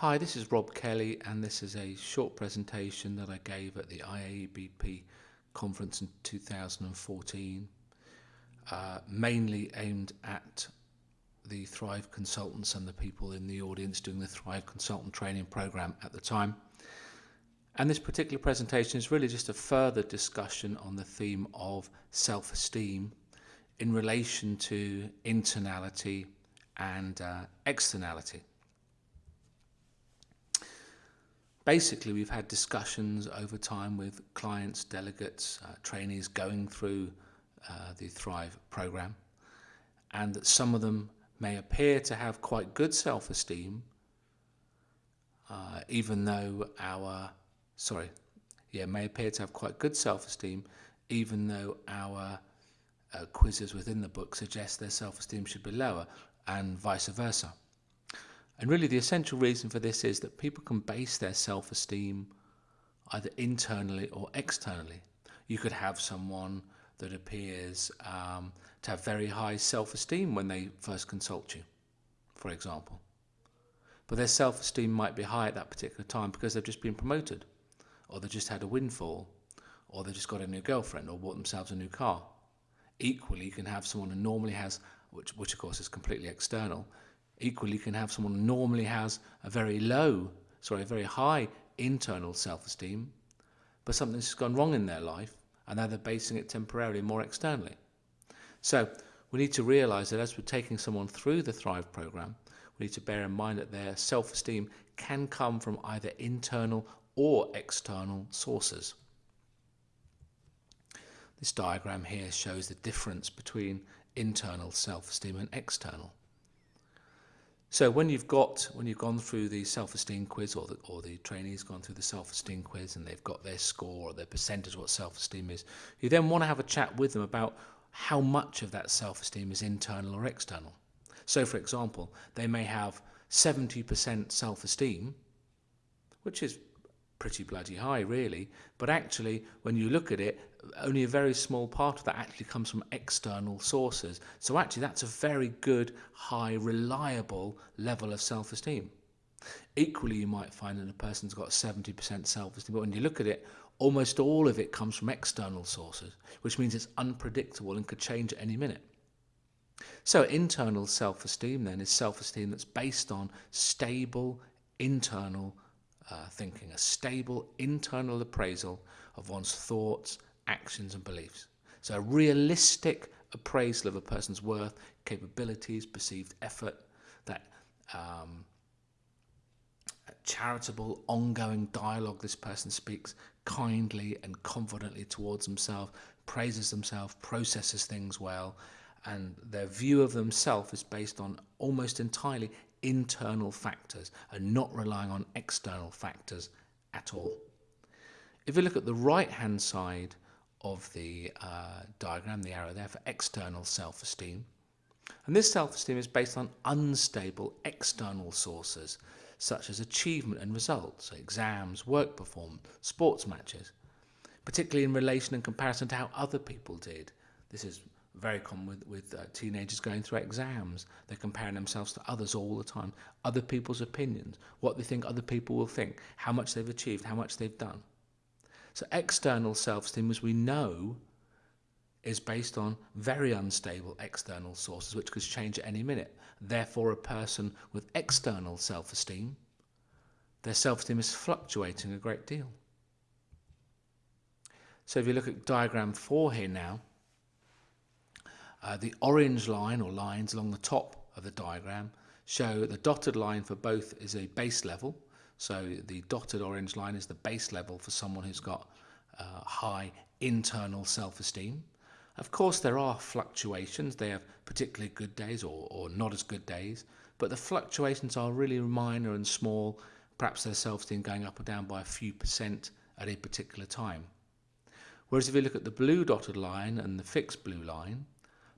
Hi, this is Rob Kelly, and this is a short presentation that I gave at the IABP conference in 2014, uh, mainly aimed at the Thrive consultants and the people in the audience doing the Thrive consultant training program at the time. And this particular presentation is really just a further discussion on the theme of self-esteem in relation to internality and uh, externality. Basically we've had discussions over time with clients, delegates, uh, trainees going through uh, the Thrive program and that some of them may appear to have quite good self-esteem uh, even though our, sorry, yeah, may appear to have quite good self-esteem even though our uh, quizzes within the book suggest their self-esteem should be lower and vice versa. And really the essential reason for this is that people can base their self-esteem either internally or externally. You could have someone that appears um, to have very high self-esteem when they first consult you, for example. But their self-esteem might be high at that particular time because they've just been promoted, or they've just had a windfall, or they just got a new girlfriend, or bought themselves a new car. Equally, you can have someone who normally has, which, which of course is completely external, Equally, you can have someone who normally has a very low, sorry, a very high internal self-esteem, but something's gone wrong in their life, and now they're basing it temporarily more externally. So we need to realize that as we're taking someone through the Thrive program, we need to bear in mind that their self-esteem can come from either internal or external sources. This diagram here shows the difference between internal self-esteem and external. So when you've got when you've gone through the self-esteem quiz or the, or the trainee's gone through the self-esteem quiz and they've got their score or their percentage of what self-esteem is, you then want to have a chat with them about how much of that self-esteem is internal or external. So for example, they may have 70% self-esteem, which is pretty bloody high really. But actually when you look at it only a very small part of that actually comes from external sources. So actually that's a very good high reliable level of self-esteem. Equally you might find that a person's got 70% self-esteem but when you look at it almost all of it comes from external sources which means it's unpredictable and could change at any minute. So internal self-esteem then is self-esteem that's based on stable internal uh, thinking, a stable internal appraisal of one's thoughts, actions and beliefs. So a realistic appraisal of a person's worth, capabilities, perceived effort, that um, charitable, ongoing dialogue this person speaks kindly and confidently towards themselves, praises themselves, processes things well, and their view of themselves is based on almost entirely internal factors and not relying on external factors at all. If you look at the right hand side of the uh, diagram, the arrow there for external self-esteem, and this self-esteem is based on unstable external sources such as achievement and results, exams, work performance, sports matches, particularly in relation and comparison to how other people did. This is very common with, with uh, teenagers going through exams. They're comparing themselves to others all the time, other people's opinions, what they think other people will think, how much they've achieved, how much they've done. So external self-esteem, as we know, is based on very unstable external sources, which could change at any minute. Therefore, a person with external self-esteem, their self-esteem is fluctuating a great deal. So if you look at diagram four here now, uh, the orange line or lines along the top of the diagram show the dotted line for both is a base level. So the dotted orange line is the base level for someone who's got uh, high internal self-esteem. Of course, there are fluctuations. They have particularly good days or, or not as good days, but the fluctuations are really minor and small. Perhaps their self-esteem going up or down by a few percent at a particular time. Whereas if you look at the blue dotted line and the fixed blue line,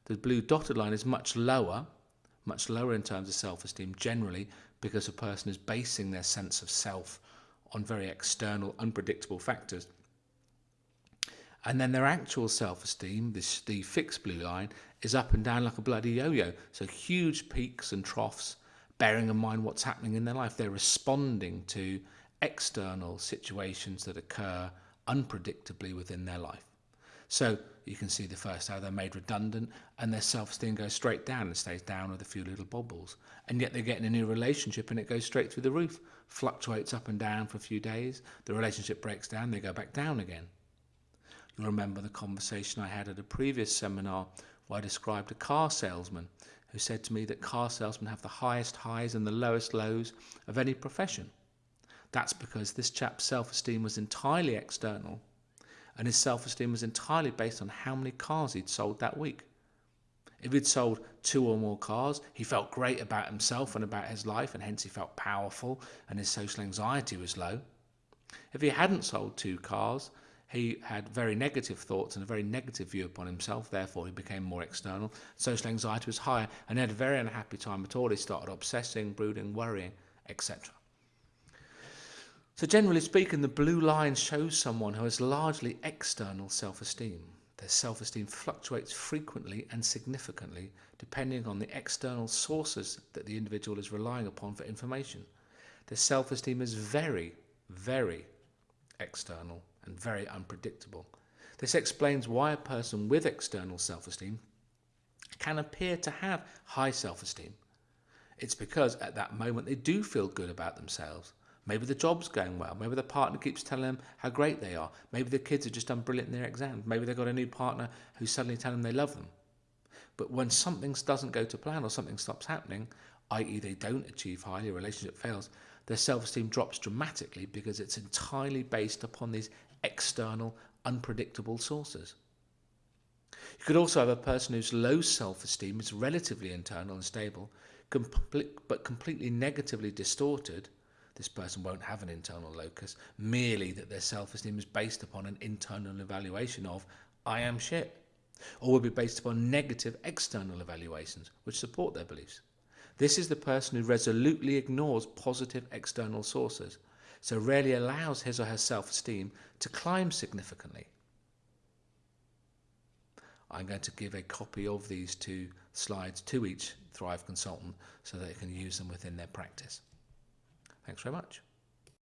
the blue dotted line is much lower, much lower in terms of self-esteem generally because a person is basing their sense of self on very external, unpredictable factors. And then their actual self-esteem, this the fixed blue line, is up and down like a bloody yo-yo. So huge peaks and troughs, bearing in mind what's happening in their life. They're responding to external situations that occur unpredictably within their life. So you can see the first how they're made redundant and their self-esteem goes straight down and stays down with a few little bobbles. And yet they get in a new relationship and it goes straight through the roof, fluctuates up and down for a few days. The relationship breaks down, they go back down again. You'll remember the conversation I had at a previous seminar where I described a car salesman who said to me that car salesmen have the highest highs and the lowest lows of any profession. That's because this chap's self-esteem was entirely external and his self-esteem was entirely based on how many cars he'd sold that week. If he'd sold two or more cars, he felt great about himself and about his life, and hence he felt powerful and his social anxiety was low. If he hadn't sold two cars, he had very negative thoughts and a very negative view upon himself, therefore he became more external. Social anxiety was higher and he had a very unhappy time at all. He started obsessing, brooding, worrying, etc. So generally speaking, the blue line shows someone who has largely external self-esteem. Their self-esteem fluctuates frequently and significantly depending on the external sources that the individual is relying upon for information. Their self-esteem is very, very external and very unpredictable. This explains why a person with external self-esteem can appear to have high self-esteem. It's because at that moment they do feel good about themselves. Maybe the job's going well. Maybe the partner keeps telling them how great they are. Maybe the kids have just done brilliant in their exams. Maybe they've got a new partner who's suddenly telling them they love them. But when something doesn't go to plan or something stops happening, i.e. they don't achieve highly, a relationship fails, their self-esteem drops dramatically because it's entirely based upon these external, unpredictable sources. You could also have a person whose low self-esteem is relatively internal and stable, but completely negatively distorted this person won't have an internal locus, merely that their self-esteem is based upon an internal evaluation of, I am shit, or will be based upon negative external evaluations which support their beliefs. This is the person who resolutely ignores positive external sources, so rarely allows his or her self-esteem to climb significantly. I'm going to give a copy of these two slides to each Thrive consultant so they can use them within their practice. Thanks very much.